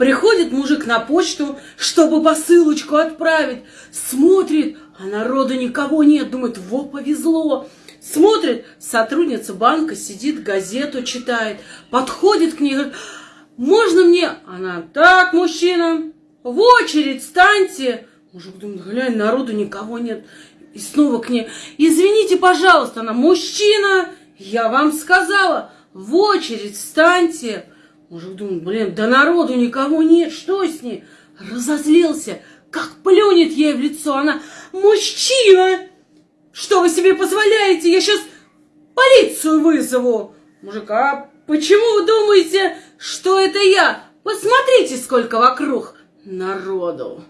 Приходит мужик на почту, чтобы посылочку отправить. Смотрит, а народу никого нет. Думает, во, повезло. Смотрит, сотрудница банка сидит, газету читает. Подходит к ней, говорит, можно мне? Она, так, мужчина, в очередь станьте. Мужик думает, глянь, народу никого нет. И снова к ней, извините, пожалуйста, она, мужчина, я вам сказала, в очередь встаньте. Мужик думает, блин, да народу никого нет, что с ней? Разозлился, как плюнет ей в лицо. Она, мужчина, что вы себе позволяете? Я сейчас полицию вызову. Мужик, а почему вы думаете, что это я? Посмотрите, сколько вокруг народу.